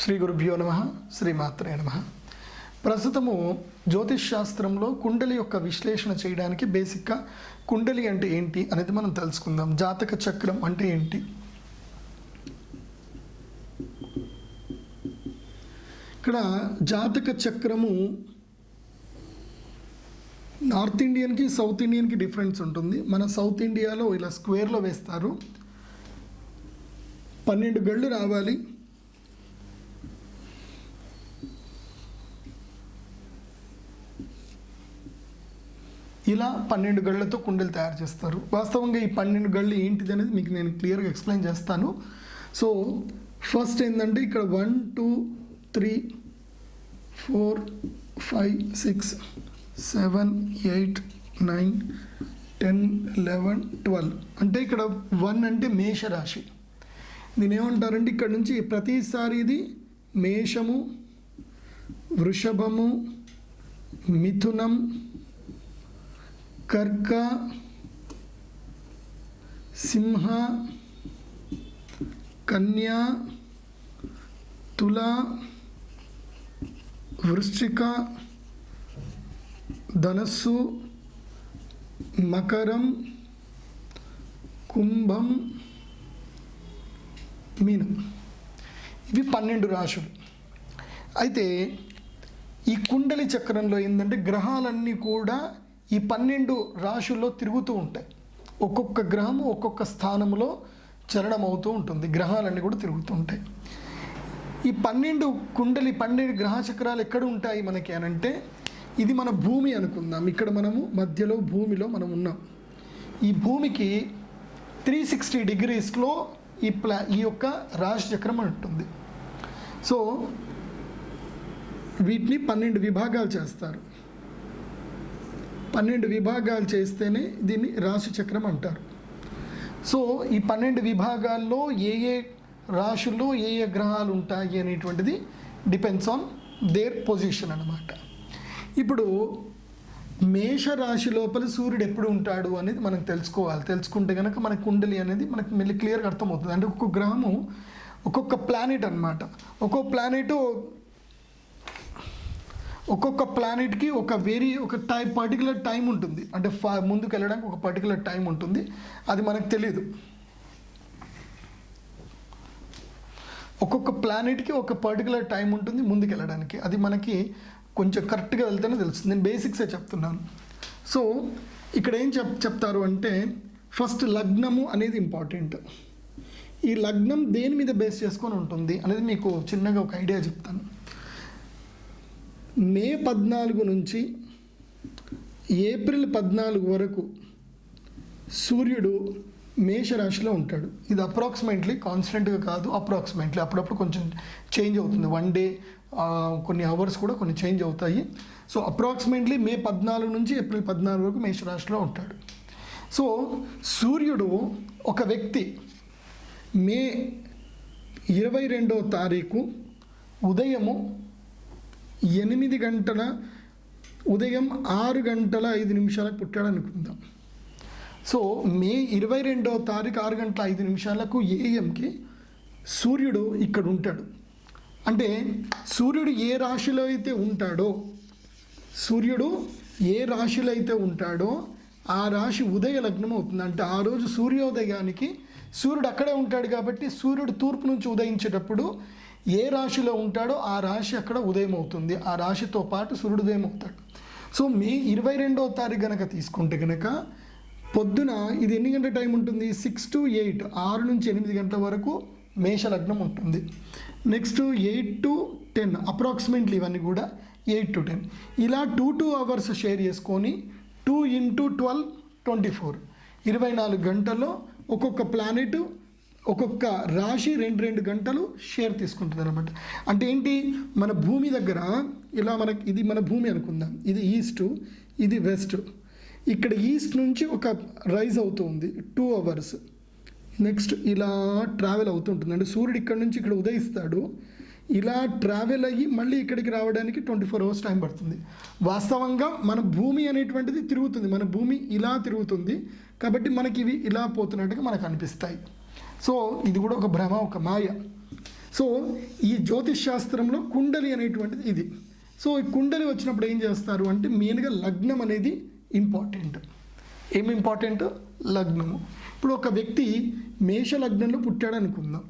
శ్రీ గురుభ్యో నమ శ్రీమాత్రే నమ. ప్రస్తుతము జ్యోతిష్ శాస్త్రంలో కుండలి యొక్క విశ్లేషణ చేయడానికి బేసిక్గా కుండలి అంటే ఏంటి అనేది మనం తెలుసుకుందాం. జాతక చక్రం అంటే ఏంటి? ఇక్కడ జాతక చక్రము నార్త్ ఇండియన్కి సౌత్ ఇండియన్కి డిఫరెన్స్ ఉంటుంది. మన సౌత్ ఇండియాలో ఇలా స్క్వేర్లో వేస్తారు. పన్నెండు గళ్ళు రావాలి. ఇలా పన్నెండు గళ్ళతో కుండలు తయారు చేస్తారు. వాస్తవంగా ఈ పన్నెండు గళ్ళు ఏంటిది అనేది మీకు నేను క్లియర్గా ఎక్స్ప్లెయిన్ చేస్తాను. సో ఫస్ట్ ఏంటంటే ఇక్కడ one two three four five six seven eight nine ten eleven twelve. అంటే ఇక్కడ వన్ అంటే మేషరాశి. దీని ఏమంటారంటే ఇక్కడ నుంచి ప్రతిసారి ఇది మేషము వృషభము మిథునం కర్క సింహ కన్యా తుల వృశ్చిక ధనస్సు మకరం కుంభం మీనం. ఇవి పన్నెండు రాశులు. అయితే ఈ కుండలి చక్రంలో ఏంటంటే గ్రహాలన్నీ కూడా ఈ పన్నెండు రాశుల్లో తిరుగుతూ ఉంటాయి ఒక్కొక్క గ్రహం ఒక్కొక్క స్థానంలో చలనం అవుతూ ఉంటుంది. గ్రహాలన్నీ కూడా తిరుగుతూ ఉంటాయి. ఈ పన్నెండు కుండలి పన్నెండు గ్రహ చక్రాలు ఎక్కడ ఉంటాయి మనకి అని అంటే ఇది మన భూమి అనుకుందాం. ఇక్కడ మనము మధ్యలో భూమిలో మనం ఉన్నాం. ఈ భూమికి త్రీ సిక్స్టీ డిగ్రీస్లో ఈ ప్లా ఈ యొక్క రాశి చక్రం ఉంటుంది. సో వీటిని పన్నెండు విభాగాలు చేస్తారు. పన్నెండు విభాగాలు చేస్తేనే దీన్ని రాశి చక్రం అంటారు. సో ఈ పన్నెండు విభాగాల్లో ఏ ఏ రాశుల్లో ఏ ఏ గ్రహాలు ఉంటాయి అనేటువంటిది డిపెండ్స్ ఆన్ దేర్ పొజిషన్ అనమాట ఇప్పుడు మేషరాశి లోపల సూర్యుడు ఎప్పుడు ఉంటాడు అనేది మనం తెలుసుకోవాలి. తెలుసుకుంటే కనుక మన కుండలి అనేది మనకు మళ్ళీ క్లియర్గా అర్థమవుతుంది. అంటే ఒక్కొక్క గ్రహము ఒక్కొక్క ప్లానెట్ అన్నమాట. ఒక్కొక్క ప్లానెట్ ఒక్కొక్క ప్లానెట్కి ఒక వెరీ ఒక టైం పర్టికులర్ టైం ఉంటుంది. అంటే ఫా ముందుకు వెళ్ళడానికి ఒక పర్టికులర్ టైం ఉంటుంది. అది మనకు తెలియదు ఒక్కొక్క ప్లానెట్కి ఒక పర్టికులర్ టైం ఉంటుంది ముందుకు వెళ్ళడానికి అది మనకి కొంచెం కరెక్ట్గా వెళ్తేనే తెలుస్తుంది. నేను బేసిక్సే చెప్తున్నాను. సో ఇక్కడ ఏం చెప్ చెప్తారు అంటే ఫస్ట్ లగ్నము అనేది ఇంపార్టెంట్ ఈ లగ్నం దేని మీద బేస్ చేసుకొని ఉంటుంది అనేది మీకు చిన్నగా ఒక ఐడియా చెప్తాను. మే పద్నాలుగు నుంచి ఏప్రిల్ పద్నాలుగు వరకు సూర్యుడు మేషరాశిలో ఉంటాడు. ఇది అప్రాక్సిమేట్లీ కాన్స్టెంట్గా కాదు అప్రాక్సిమేట్లీ అప్పుడప్పుడు కొంచెం చేంజ్ అవుతుంది. వన్ డే కొన్ని అవర్స్ కూడా కొన్ని చేంజ్ అవుతాయి. సో అప్రాక్సిమేట్లీ మే పద్నాలుగు నుంచి ఏప్రిల్ పద్నాలుగు వరకు మేషరాశిలో ఉంటాడు. సో సూర్యుడు ఒక వ్యక్తి మే ఇరవై రెండో తారీఖు ఉదయము ఎనిమిది గంటల ఉదయం ఆరు గంటల ఐదు నిమిషాలకు పుట్టాడు అనుకుందాం సో మే ఇరవై రెండవ తారీఖు ఆరు గంటల ఐదు నిమిషాలకు ఏఎంకి సూర్యుడు ఇక్కడ ఉంటాడు అంటే సూర్యుడు ఏ రాశిలో అయితే ఉంటాడో సూర్యుడు ఏ రాశిలో అయితే ఉంటాడో ఆ రాశి ఉదయ లగ్నం అవుతుంది. అంటే ఆ రోజు సూర్యోదయానికి సూర్యుడు అక్కడే ఉంటాడు కాబట్టి సూర్యుడు తూర్పు నుంచి ఉదయించేటప్పుడు ఏ రాశిలో ఉంటాడో ఆ రాశి అక్కడ ఉదయం అవుతుంది. ఆ రాశితో పాటు సూర్యుడు ఉదయం అవుతాడు. సో మే ఇరవై రెండవ తారీఖు కనుక తీసుకుంటే కనుక పొద్దున ఇది ఎన్ని గంటల టైం ఉంటుంది? Six to eight. ఆరు నుంచి ఎనిమిది గంటల వరకు మేషలగ్నం ఉంటుంది. Next eight to ten approximately ఇవన్నీ కూడా ఎయిట్ టు టెన్. ఇలా టూ టూ అవర్స్ షేర్ చేసుకొని two into twelve twenty four. ఇరవై నాలుగు గంటల్లో ఒక్కొక్క ప్లానెట్ ఒక్కొక్క రాశి రెండు రెండు గంటలు షేర్ తీసుకుంటుంది అనమాట అంటే ఏంటి? మన భూమి దగ్గర ఇలా మనకి ఇది మన భూమి అనుకుందాం. ఇది ఈస్ట్ ఇది వెస్ట్ ఇక్కడ ఈస్ట్ నుంచి ఒక రైజ్ అవుతుంది. టూ అవర్స్ నెక్స్ట్ ఇలా ట్రావెల్ అవుతుంటుంది. అంటే సూర్యుడు ఇక్కడ నుంచి ఇక్కడ ఉదయిస్తాడు. ఇలా ట్రావెల్ అయ్యి మళ్ళీ ఇక్కడికి రావడానికి ట్వంటీ ఫోర్ అవర్స్ టైం పడుతుంది. వాస్తవంగా మన భూమి అనేటువంటిది తిరుగుతుంది. మన భూమి ఇలా తిరుగుతుంది. కాబట్టి మనకి ఇవి ఇలా పోతున్నట్టుగా మనకు అనిపిస్తాయి. సో ఇది కూడా ఒక భ్రమ ఒక మాయ. సో ఈ జ్యోతిష్ శాస్త్రంలో కుండలి అనేటువంటిది ఇది. సో ఈ కుండలి వచ్చినప్పుడు ఏం చేస్తారు అంటే మెయిన్గా లగ్నం అనేది ఇంపార్టెంట్. ఏం ఇంపార్టెంట్? లగ్నము. ఇప్పుడు ఒక వ్యక్తి మేష లగ్నంలో పుట్టాడు అనుకుందాం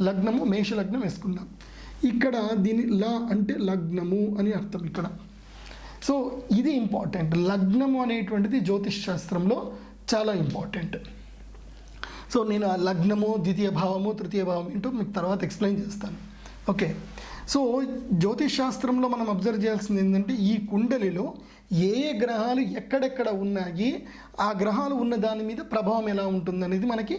లగ్నము మేష లగ్నం వేసుకుందాం. ఇక్కడ దీని ల అంటే లగ్నము అని అర్థం ఇక్కడ. సో ఇది ఇంపార్టెంట్. లగ్నము అనేటువంటిది జ్యోతిష్ శాస్త్రంలో చాలా ఇంపార్టెంట్. సో నేను ఆ లగ్నము ద్వితీయ భావము తృతీయ భావం ఏంటో మీకు తర్వాత ఎక్స్ప్లెయిన్ చేస్తాను. ఓకే సో జ్యోతిష్ శాస్త్రంలో మనం అబ్జర్వ్ చేయాల్సింది ఏంటంటే ఈ కుండలిలో ఏ ఏ గ్రహాలు ఎక్కడెక్కడ ఉన్నాయి ఆ గ్రహాలు ఉన్న దాని మీద ప్రభావం ఎలా ఉంటుంది అనేది మనకి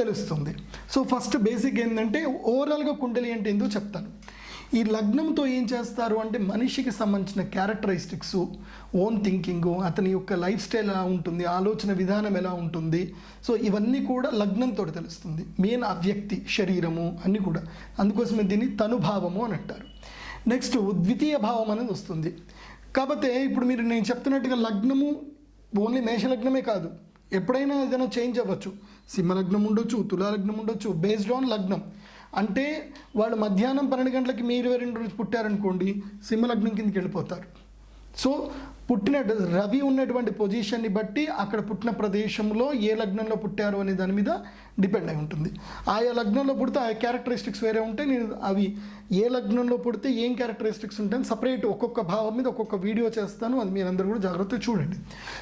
తెలుస్తుంది. సో ఫస్ట్ బేసిక్ ఏంటంటే ఓవరాల్గా కుండలి అంటే ఏందో చెప్తాను. ఈ లగ్నంతో ఏం చేస్తారు అంటే మనిషికి సంబంధించిన క్యారెక్టరిస్టిక్స్ ఓన్ థింకింగ్ అతని యొక్క లైఫ్ స్టైల్ ఎలా ఉంటుంది ఆలోచన విధానం ఎలా ఉంటుంది. సో ఇవన్నీ కూడా లగ్నంతో తెలుస్తుంది. మెయిన్ ఆ వ్యక్తి శరీరము అన్నీ కూడా. అందుకోసమే దీన్ని తనుభావము అని అంటారు. నెక్స్ట్ ద్వితీయ భావం అనేది వస్తుంది. కాకపోతే ఇప్పుడు మీరు నేను చెప్తున్నట్టుగా లగ్నము ఓన్లీ మేషలగ్నమే కాదు. ఎప్పుడైనా ఏదైనా చేంజ్ అవ్వచ్చు. సింహలగ్నం ఉండొచ్చు తులాలగ్నం ఉండొచ్చు. బేస్డ్ ఆన్ లగ్నం. అంటే వాళ్ళు మధ్యాహ్నం పన్నెండు గంటలకి మీరు ఇరవై రెండు రోజు పుట్టారనుకోండి సింహలగ్నం కిందకి వెళ్ళిపోతారు. సో పుట్టిన రవి ఉన్నటువంటి పొజిషన్ని బట్టి అక్కడ పుట్టిన ప్రదేశంలో ఏ లగ్నంలో పుట్టారు అనే దాని మీద డిపెండ్ అయి ఉంటుంది. ఆయా లగ్నంలో పుడితే ఆ క్యారెక్టరిస్టిక్స్ వేరే ఉంటే నేను అవి ఏ లగ్నంలో పుడితే ఏం క్యారెక్టరిస్టిక్స్ ఉంటాయని సపరేట్ ఒక్కొక్క భావం మీద ఒక్కొక్క వీడియో చేస్తాను. అది మీరందరూ కూడా జాగ్రత్తగా చూడండి.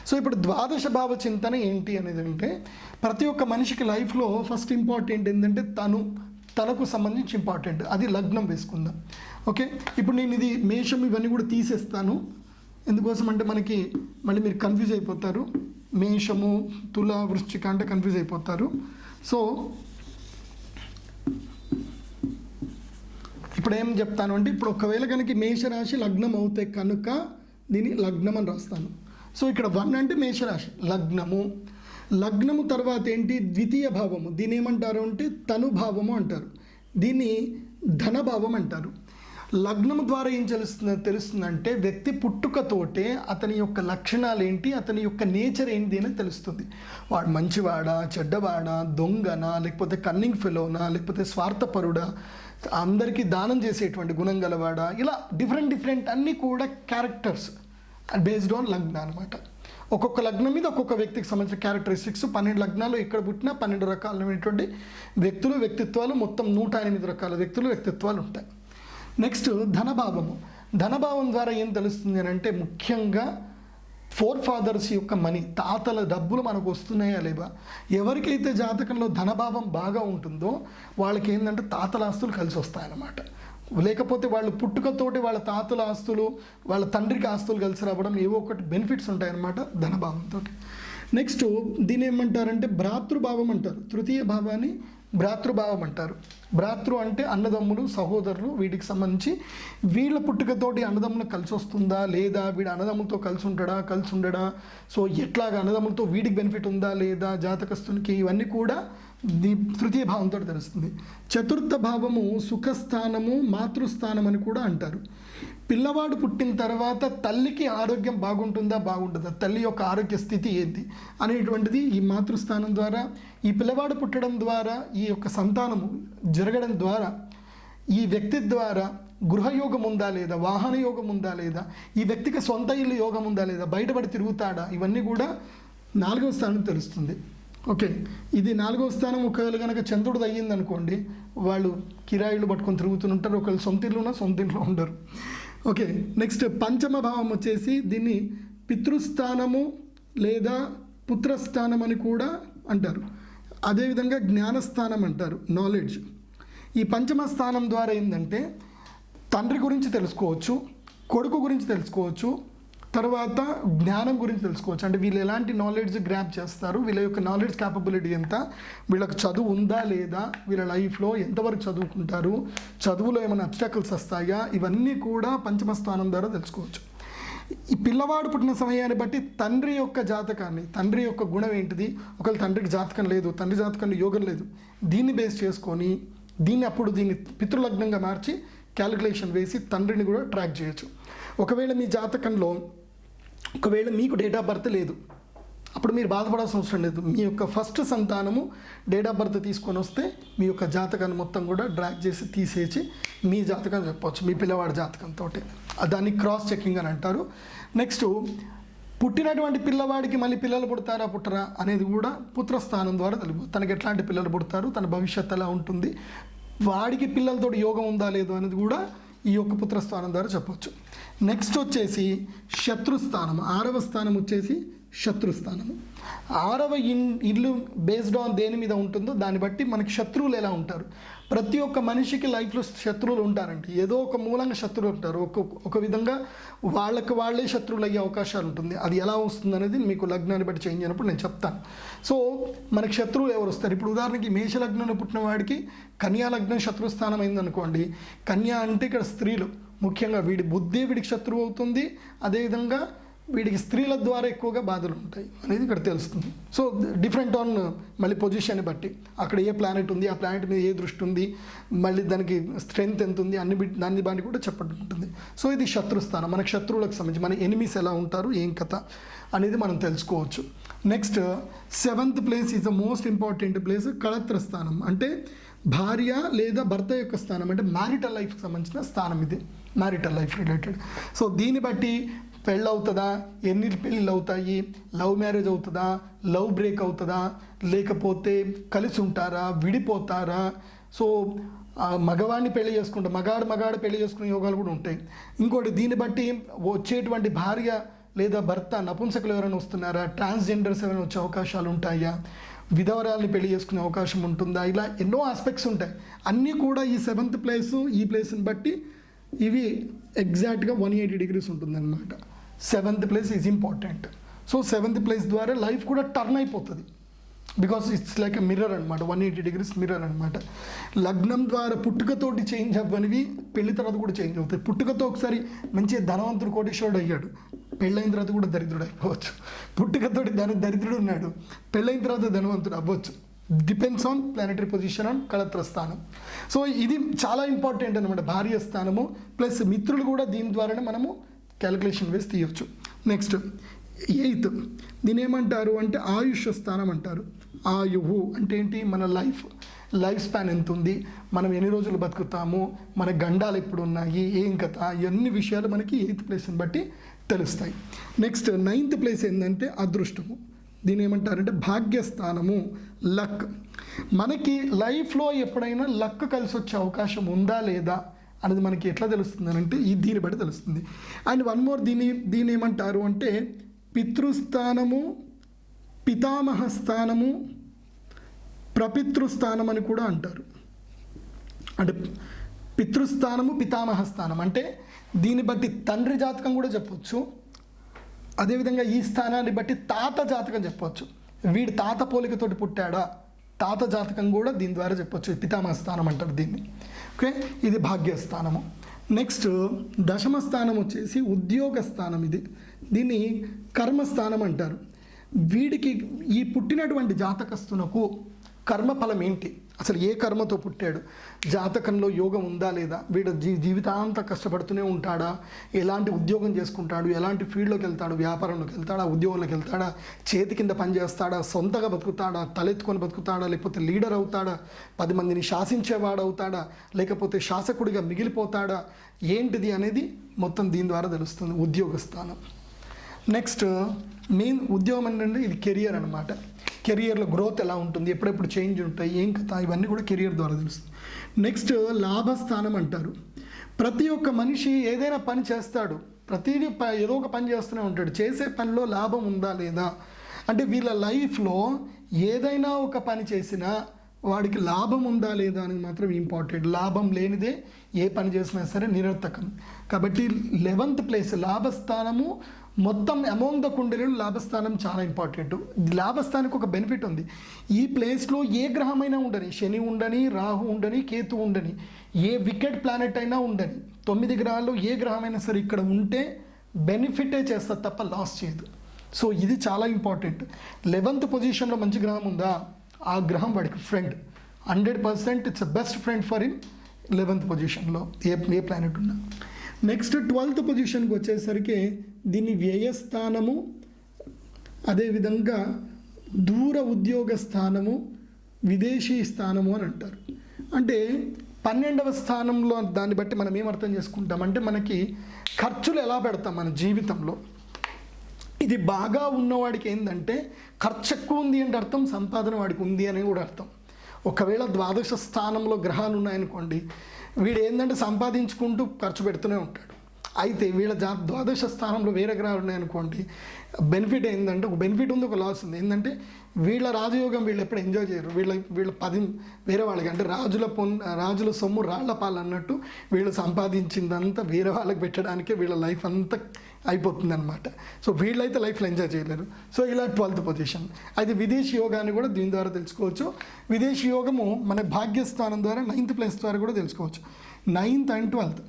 సో ఇప్పుడు ద్వాదశ భావ చింతన ఏంటి అనేది అంటే ప్రతి ఒక్క మనిషికి లైఫ్లో ఫస్ట్ ఇంపార్టెంట్ ఏంటంటే తను తనకు సంబంధించి ఇంపార్టెంట్ అది లగ్నం వేసుకుందాం. ఓకే ఇప్పుడు నేను ఇది మేషం ఇవన్నీ కూడా తీసేస్తాను. ఎందుకోసం అంటే మనకి మళ్ళీ మీరు కన్ఫ్యూజ్ అయిపోతారు. మేషము తుల వృశ్చిక అంటే కన్ఫ్యూజ్ అయిపోతారు. సో ఇప్పుడు ఏం చెప్తాను అంటే ఇప్పుడు ఒకవేళ కనుక మేషరాశి లగ్నం అవుతే కనుక దీన్ని లగ్నం అని రాస్తాను. సో ఇక్కడ వన్ అంటే మేషరాశి. లగ్నము లగ్నము తర్వాత ఏంటి? ద్వితీయ భావము. దీని ఏమంటారు అంటే తనుభావము అంటారు. దీన్ని ధనభావం అంటారు. లగ్నం ద్వారా ఏం తెలుస్తుంది తెలుస్తుందంటే వ్యక్తి పుట్టుకతోటే అతని యొక్క లక్షణాలు ఏంటి అతని యొక్క నేచర్ ఏంటి అని తెలుస్తుంది. వాడు మంచివాడా చెడ్డవాడా దొంగనా లేకపోతే కన్నింగ్ ఫెలోనా లేకపోతే స్వార్థపరుడా అందరికీ దానం చేసేటువంటి గుణం గలవాడా ఇలా డిఫరెంట్ డిఫరెంట్ అన్నీ కూడా క్యారెక్టర్స్ బేస్డ్ ఆన్ లగ్న అనమాట ఒక్కొక్క లగ్నం మీద ఒక్కొక్క వ్యక్తికి సంబంధించిన క్యారెక్టరిస్టిక్స్ పన్నెండు లగ్నాలు ఎక్కడ పుట్టినా పన్నెండు రకాలైనటువంటి వ్యక్తులు వ్యక్తిత్వాలు మొత్తం నూట ఎనిమిది రకాల వ్యక్తులు వ్యక్తిత్వాలు ఉంటాయి. నెక్స్ట్ ధనభావము. ధనభావం ద్వారా ఏం తెలుస్తుంది అని అంటే ముఖ్యంగా ఫోర్ ఫాదర్స్ యొక్క మనీ తాతల డబ్బులు మనకు వస్తున్నాయా లేవా? ఎవరికైతే జాతకంలో ధనభావం బాగా ఉంటుందో వాళ్ళకి ఏంటంటే తాతల ఆస్తులు కలిసి వస్తాయన్నమాట. లేకపోతే వాళ్ళు పుట్టుకతోటి వాళ్ళ తాతల ఆస్తులు వాళ్ళ తండ్రికి ఆస్తులు కలిసి రావడం ఏవో ఒకటి బెనిఫిట్స్ ఉంటాయన్నమాట ధనభావంతో నెక్స్ట్ దీని ఏమంటారంటే భ్రాతృభావం అంటారు. తృతీయ భావాన్ని భ్రాతృభావం అంటారు. భ్రాతృ అంటే అన్నదమ్ములు సహోదరులు వీటికి సంబంధించి వీళ్ళ పుట్టుకతోటి అన్నదమ్ములు కలిసి వస్తుందా లేదా వీడు అన్నదమ్ములతో కలిసి ఉంటాడా కలిసి ఉండడా? సో ఎట్లాగా అన్నదమ్ములతో వీడికి బెనిఫిట్ ఉందా లేదా జాతకస్తునికి ఇవన్నీ కూడా ది తృతీయ భావంతో తెలుస్తుంది. చతుర్థ భావము సుఖస్థానము మాతృస్థానం అని కూడా అంటారు. పిల్లవాడు పుట్టిన తర్వాత తల్లికి ఆరోగ్యం బాగుంటుందా బాగుంటుందా తల్లి యొక్క ఆరోగ్య స్థితి ఏంటి? అనేటువంటిది ఈ మాతృస్థానం ద్వారా ఈ పిల్లవాడు పుట్టడం ద్వారా ఈ యొక్క సంతానము జరగడం ద్వారా ఈ వ్యక్తి ద్వారా గృహయోగం ఉందా లేదా? వాహన యోగం ఉందా లేదా? ఈ వ్యక్తికి సొంత ఇల్లు యోగం ఉందా లేదా? బయటపడి తిరుగుతాడా? ఇవన్నీ కూడా నాలుగవ స్థానం తెలుస్తుంది. ఓకే. ఇది నాలుగో స్థానం. ఒకవేళ కనుక చంద్రుడు అయ్యింది అనుకోండి వాళ్ళు కిరాయిలు పట్టుకొని తిరుగుతుంటారు ఒకవేళ సొంత ఇల్లు ఉన్నా సొంత ఇంట్లో ఉండరు. ఓకే. నెక్స్ట్ పంచమ భావం వచ్చేసి దీన్ని పితృస్థానము లేదా పుత్రస్థానం అని కూడా అంటారు. అదేవిధంగా జ్ఞానస్థానం అంటారు. నాలెడ్జ్ ఈ పంచమ స్థానం ద్వారా ఏంటంటే తండ్రి గురించి తెలుసుకోవచ్చు కొడుకు గురించి తెలుసుకోవచ్చు తర్వాత జ్ఞానం గురించి తెలుసుకోవచ్చు. అంటే వీళ్ళు ఎలాంటి నాలెడ్జ్ గ్రాప్ చేస్తారు? వీళ్ళ యొక్క నాలెడ్జ్ క్యాపబిలిటీ ఎంత? వీళ్ళకి చదువు ఉందా లేదా? వీళ్ళ లైఫ్లో ఎంతవరకు చదువుకుంటారు? చదువులో ఏమైనా అబ్స్టకల్స్ వస్తాయా? ఇవన్నీ కూడా పంచమ స్థానం ద్వారా తెలుసుకోవచ్చు. ఈ పిల్లవాడు పుట్టిన సమయాన్ని బట్టి తండ్రి యొక్క జాతకాన్ని తండ్రి యొక్క గుణం ఏంటిది? ఒకవేళ తండ్రికి జాతకం లేదు తండ్రి జాతకంలో యోగం లేదు దీన్ని బేస్ చేసుకొని దీన్ని అప్పుడు దీన్ని పితృలగ్నంగా మార్చి క్యాలిక్యులేషన్ వేసి తండ్రిని కూడా ట్రాక్ చేయొచ్చు. ఒకవేళ మీ జాతకంలో ఒకవేళ మీకు డేట్ ఆఫ్ బర్త్ లేదు అప్పుడు మీరు బాధపడాల్సిన అవసరం లేదు. మీ యొక్క ఫస్ట్ సంతానము డేట్ ఆఫ్ బర్త్ తీసుకొని వస్తే మీ యొక్క జాతకాన్ని మొత్తం కూడా డ్రాక్ చేసి తీసేసి మీ జాతకం చెప్పవచ్చు మీ పిల్లవాడి జాతకంతో దాన్ని క్రాస్ చెకింగ్ అని అంటారు. నెక్స్ట్ పుట్టినటువంటి పిల్లవాడికి మళ్ళీ పిల్లలు పుడతారా పుట్టరా అనేది కూడా పుత్రస్థానం ద్వారా తెలుపు తనకి ఎట్లాంటి పిల్లలు పుడతారు తన భవిష్యత్తు ఎలా ఉంటుంది వాడికి పిల్లలతోటి యోగం ఉందా లేదు అనేది కూడా ఈ యొక్క పుత్రస్థానం ద్వారా చెప్పవచ్చు నెక్స్ట్ వచ్చేసి శత్రుస్థానం. ఆరవ స్థానం వచ్చేసి శత్రుస్థానము. ఆరవ ఇన్ ఇల్లు బేస్డ్ ఆన్ దేని మీద ఉంటుందో దాన్ని బట్టి మనకి శత్రువులు ఎలా ఉంటారు? ప్రతి ఒక్క మనిషికి లైఫ్లో శత్రువులు ఉంటారండి. ఏదో ఒక మూలంగా శత్రువులు ఉంటారు. ఒక ఒక విధంగా వాళ్ళకి వాళ్ళే శత్రువులు అయ్యే అవకాశాలు ఉంటుంది. అది ఎలా వస్తుంది అనేది మీకు లగ్నాన్ని బట్టి చేంజ్ అయినప్పుడు నేను చెప్తాను. సో మనకి శత్రువులు ఎవరు వస్తారు? ఇప్పుడు ఉదాహరణకి మేష లగ్నంలో పుట్టిన వాడికి కన్యా లగ్నం శత్రుస్థానం అయిందనుకోండి. కన్యా అంటే ఇక్కడ స్త్రీలు. ముఖ్యంగా వీడి బుద్ధి వీడికి శత్రువు అవుతుంది. అదేవిధంగా వీడికి స్త్రీల ద్వారా ఎక్కువగా బాధలు ఉంటాయి అనేది ఇక్కడ తెలుస్తుంది. సో డిఫరెంట్ ఆన్ మళ్ళీ పొజిషన్ని బట్టి. అక్కడ ఏ ప్లానెట్ ఉంది ఆ ప్లానెట్ మీద ఏ దృష్టి ఉంది మళ్ళీ దానికి స్ట్రెంగ్త్ ఎంత ఉంది అన్ని దాన్ని బాని కూడా చెప్పడం ఉంటుంది. సో ఇది శత్రుస్థానం మనకు శత్రువులకు సంబంధించి మన ఎనిమిస్ ఎలా ఉంటారు ఏం కథ అనేది మనం తెలుసుకోవచ్చు. Next seventh place is the most important place కళత్ర స్థానం. అంటే భార్య లేదా భర్త యొక్క స్థానం. అంటే మ్యారిటల్ లైఫ్కి సంబంధించిన స్థానం ఇది. మ్యారిటల్ లైఫ్ రిలేటెడ్ సో దీన్ని బట్టి పెళ్ళి అవుతుందా ఎన్ని పెళ్ళిళ్ళు అవుతాయి లవ్ మ్యారేజ్ అవుతుందా? లవ్ బ్రేక్ అవుతుందా? లేకపోతే కలిసి ఉంటారా విడిపోతారా? సో మగవాడిని పెళ్ళి చేసుకుంటా మగాడు మగాడు పెళ్ళి చేసుకునే యోగాలు కూడా ఉంటాయి. ఇంకోటి దీన్ని బట్టి వచ్చేటువంటి భార్య లేదా భర్త నపుంసకులు ఎవరైనా వస్తున్నారా? ట్రాన్స్జెండర్స్ ఎవరైనా వచ్చే అవకాశాలు ఉంటాయా? విధవరాల్ని పెళ్ళి చేసుకునే అవకాశం ఉంటుందా? ఇలా ఎన్నో ఆస్పెక్ట్స్ ఉంటాయి. అన్నీ కూడా ఈ సెవెంత్ ప్లేస్ ఈ ప్లేస్ని బట్టి ఇవి ఎగ్జాక్ట్గా వన్ ఎయిటీ డిగ్రీస్ ఉంటుందన్నమాట. Seventh place is important so seventh place ద్వారా లైఫ్ కూడా టర్న్ అయిపోతుంది. బికాస్ ఇట్స్ లైక్ మిర్రర్ అనమాట వన్ ఎయిటీ డిగ్రీస్ మిర్రర్ అనమాట లగ్నం ద్వారా పుట్టుకతోటి చేంజ్ అవ్వనివి పెళ్ళి తర్వాత కూడా చేంజ్ అవుతాయి. పుట్టుకతో ఒకసారి మంచి ధనవంతుడు కోటేశ్వరుడు అయ్యాడు. పెళ్ళైన తర్వాత కూడా దరిద్రుడు అయిపోవచ్చు. పుట్టుకతోటి ధన దరిద్రుడు ఉన్నాడు. పెళ్ళైన తర్వాత ధనవంతుడు అవ్వచ్చు. Depends on planetary position on కళత్ర స్థానం. సో ఇది చాలా ఇంపార్టెంట్ అనమాట భార్య స్థానము ప్లస్ మిత్రులు కూడా దీని ద్వారానే మనము క్యాలిక్యులేషన్ వేసి తీయొచ్చు. నెక్స్ట్ ఎయిత్ దీని ఏమంటారు అంటే ఆయుష్ స్థానం అంటారు. ఆయువు అంటే ఏంటి? మన లైఫ్. లైఫ్ స్పాన్ ఎంత ఉంది మనం ఎన్ని రోజులు బతుకుతాము? మన గండాలు ఎప్పుడు ఉన్నాయి ఏం కథ? ఇవన్నీ విషయాలు మనకి ఎయిత్ ప్లేస్ని బట్టి తెలుస్తాయి. నెక్స్ట్ నైన్త్ ప్లేస్ ఏంటంటే అదృష్టము. దీని ఏమంటారంటే భాగ్యస్థానము. లక్. మనకి లైఫ్లో ఎప్పుడైనా లక్ కలిసి వచ్చే అవకాశం ఉందా లేదా? అనేది మనకి ఎట్లా తెలుస్తుంది అంటే ఈ దీన్ని బట్టి తెలుస్తుంది. అండ్ వన్ మోర్ దీని దీని ఏమంటారు అంటే పితృస్థానము పితామహ స్థానము ప్రపితృస్థానం అని కూడా అంటారు. అంటే పితృస్థానము పితామహ స్థానం అంటే దీన్ని బట్టి తండ్రి జాతకం కూడా చెప్పొచ్చు. అదేవిధంగా ఈ స్థానాన్ని బట్టి తాత జాతకం చెప్పొచ్చు. వీడి తాత పోలికతోటి పుట్టాడా? తాత జాతకం కూడా దీని ద్వారా చెప్పొచ్చు. పితామహ స్థానం అంటారు దీన్ని. ఓకే ఇది భాగ్యస్థానము. నెక్స్ట్ దశమ స్థానం వచ్చేసి ఉద్యోగ స్థానం ఇది. దీన్ని కర్మస్థానం అంటారు. వీడికి ఈ పుట్టినటువంటి జాతకస్తునకు కర్మఫలం ఏంటి? అసలు ఏ కర్మతో పుట్టాడు? జాతకంలో యోగం ఉందా లేదా? వీడు జీ జీవితాంతం కష్టపడుతూనే ఉంటాడా? ఎలాంటి ఉద్యోగం చేసుకుంటాడు? ఎలాంటి ఫీల్డ్లోకి వెళ్తాడు? వ్యాపారంలోకి వెళ్తాడా? ఉద్యోగంలోకి వెళ్తాడా? చేతి కింద పని చేస్తాడా? సొంతగా బతుకుతాడా? తలెత్తుకొని బతుకుతాడా? లేకపోతే లీడర్ అవుతాడా? పది మందిని శాసించేవాడు అవుతాడా? లేకపోతే శాసకుడిగా మిగిలిపోతాడా? ఏంటిది అనేది మొత్తం దీని ద్వారా తెలుస్తుంది. ఉద్యోగ స్థానం. నెక్స్ట్ మెయిన్ ఉద్యోగం ఏంటంటే ఇది కెరియర్ అనమాట కెరియర్లో గ్రోత్ ఎలా ఉంటుంది ఎప్పుడెప్పుడు చేంజ్ ఉంటాయి ఏం కథ ఇవన్నీ కూడా కెరియర్ ద్వారా తెలుస్తుంది. నెక్స్ట్ లాభస్థానం అంటారు. ప్రతి ఒక్క మనిషి ఏదైనా పని చేస్తాడు ప్రతిదీ ప- ఏదో ఒక పని చేస్తూనే ఉంటాడు. చేసే పనిలో లాభం ఉందా లేదా? అంటే వీళ్ళ లైఫ్లో ఏదైనా ఒక పని చేసినా వాడికి లాభం ఉందా లేదా అనేది మాత్రం ఇంపార్టెంట్. లాభం లేనిదే ఏ పని చేసినా సరే నిరర్థకం. కాబట్టి లెవెంత్ ప్లేస్ లాభస్థానము మొత్తం అమౌంగ్ ద కుండలీలు లాభస్థానం చాలా ఇంపార్టెంట్ లాభస్థానికి ఒక బెనిఫిట్ ఉంది. ఈ ప్లేస్లో ఏ గ్రహమైనా ఉండని శని ఉండని రాహు ఉండని కేతు ఉండని ఏ వికెట్ ప్లానెట్ అయినా ఉండని తొమ్మిది గ్రహాల్లో ఏ గ్రహమైనా సరే ఇక్కడ ఉంటే బెనిఫిటే చేస్తుంది తప్ప లాస్ చేయదు. సో ఇది చాలా ఇంపార్టెంట్ లెవెంత్ పొజిషన్లో మంచి గ్రహం ఉందా? ఆ గ్రహం వాడికి friend hundred percent it's best friend for in eleventh పొజిషన్లో ఏ ఏ ప్లానెట్ ఉన్నా. నెక్స్ట్ ట్వెల్త్ పొజిషన్కి వచ్చేసరికి దీన్ని వ్యయస్థానము అదేవిధంగా దూర ఉద్యోగ స్థానము విదేశీ స్థానము అని అంటారు. అంటే పన్నెండవ స్థానంలో దాన్ని బట్టి మనం ఏం అర్థం చేసుకుంటాం? అంటే మనకి ఖర్చులు ఎలా పెడతాం మన జీవితంలో? ఇది బాగా ఉన్నవాడికి ఏంటంటే ఖర్చు ఎక్కువ ఉంది అంటే అర్థం సంపాదన వాడికి ఉంది అని కూడా అర్థం. ఒకవేళ ద్వాదశ స్థానంలో గ్రహాలు ఉన్నాయనుకోండి వీడు ఏంటంటే సంపాదించుకుంటూ ఖర్చు పెడుతూనే ఉంటాడు. అయితే వీళ్ళ జా ద్వాదశ స్థానంలో వేరే గ్రహాలు ఉన్నాయనుకోండి బెనిఫిట్ ఏంటంటే ఒక బెనిఫిట్ ఉంది ఒక లాస్ ఉంది. ఏంటంటే వీళ్ళ రాజయోగం వీళ్ళు ఎప్పుడు ఎంజాయ్ చేయరు. వీళ్ళ వీళ్ళ పది వేరే వాళ్ళకి అంటే రాజుల పొన్ రాజుల సొమ్ము రాళ్ళ పాలు అన్నట్టు వీళ్ళు సంపాదించిందంతా వేరే వాళ్ళకి పెట్టడానికే వీళ్ళ లైఫ్ అంతా అయిపోతుంది అనమాట సో వీళ్ళైతే లైఫ్లో ఎంజాయ్ చేయలేరు. సో ఇలా ట్వెల్త్ పొజిషన్ అయితే విదేశీ యోగాన్ని కూడా దీని ద్వారా తెలుసుకోవచ్చు. విదేశీ యోగము మన భాగ్యస్థానం ద్వారా నైన్త్ ప్లేస్ ద్వారా కూడా తెలుసుకోవచ్చు. నైన్త్ అండ్ ట్వెల్త్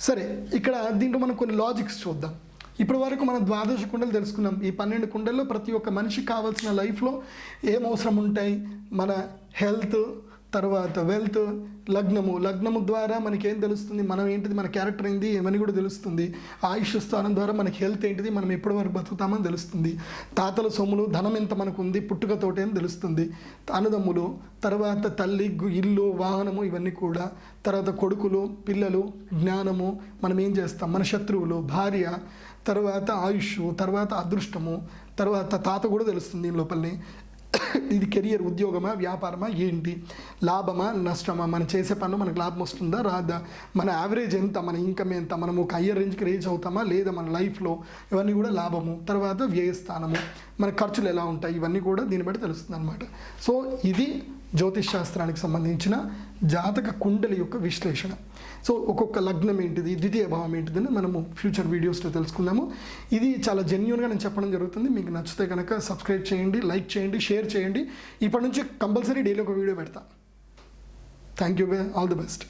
సరే ఇక్కడ దీంట్లో మనం కొన్ని లాజిక్స్ చూద్దాం. ఇప్పటి వరకు మనం ద్వాదశ కుండలు తెలుసుకున్నాం. ఈ పన్నెండు కుండల్లో ప్రతి ఒక్క మనిషికి కావాల్సిన లైఫ్లో ఏం అవసరం ఉంటాయి? మన హెల్త్ తర్వాత వెల్త్ లగ్నము. లగ్నము ద్వారా మనకేం తెలుస్తుంది? మనం ఏంటిది? మన క్యారెక్టర్ ఏంది? ఏమని కూడా తెలుస్తుంది. ఆయుష్ స్థానం ద్వారా మనకి హెల్త్ ఏంటిది? మనం ఎప్పటి వరకు బతుకుతామని తెలుస్తుంది. తాతల సొమ్ములు ధనం ఎంత మనకు ఉంది పుట్టుకతోటి అని తెలుస్తుంది. అన్నదమ్ములు తర్వాత తల్లి ఇల్లు వాహనము ఇవన్నీ కూడా. తర్వాత కొడుకులు పిల్లలు జ్ఞానము. మనం ఏం చేస్తాం? మన శత్రువులు భార్య తర్వాత ఆయుష్ తర్వాత అదృష్టము తర్వాత తాత కూడా తెలుస్తుంది దీని లోపలనే. ఇది కెరియర్ ఉద్యోగమా వ్యాపారమా ఏంటి? లాభమా నష్టమా? మనం చేసే పనులు మనకు లాభం వస్తుందా రాదా? మన యావరేజ్ ఎంత? మన ఇన్కమ్ ఎంత? మనం ఒక హయ్యర్ రేంజ్కి రేజ్ అవుతామా లేదా మన లైఫ్లో ఇవన్నీ కూడా లాభము. తర్వాత వ్యయస్థానము మన ఖర్చులు ఎలా ఉంటాయి? ఇవన్నీ కూడా దీన్ని బట్టి తెలుస్తుంది అనమాట సో ఇది జ్యోతిష్ శాస్త్రానికి సంబంధించిన జాతక కుండలి యొక్క విశ్లేషణ. సో ఒక్కొక్క లగ్నం ఏంటిది ద్వితీయ భావం ఏంటిది అని మనము ఫ్యూచర్ వీడియోస్లో తెలుసుకుందాము. ఇది చాలా జెన్యున్గా నేను చెప్పడం జరుగుతుంది. మీకు నచ్చితే కనుక సబ్స్క్రైబ్ చేయండి లైక్ చేయండి షేర్ చేయండి. ఇప్పటి నుంచి కంపల్సరీ డైలీ ఒక వీడియో పెడతా. Thank you all the best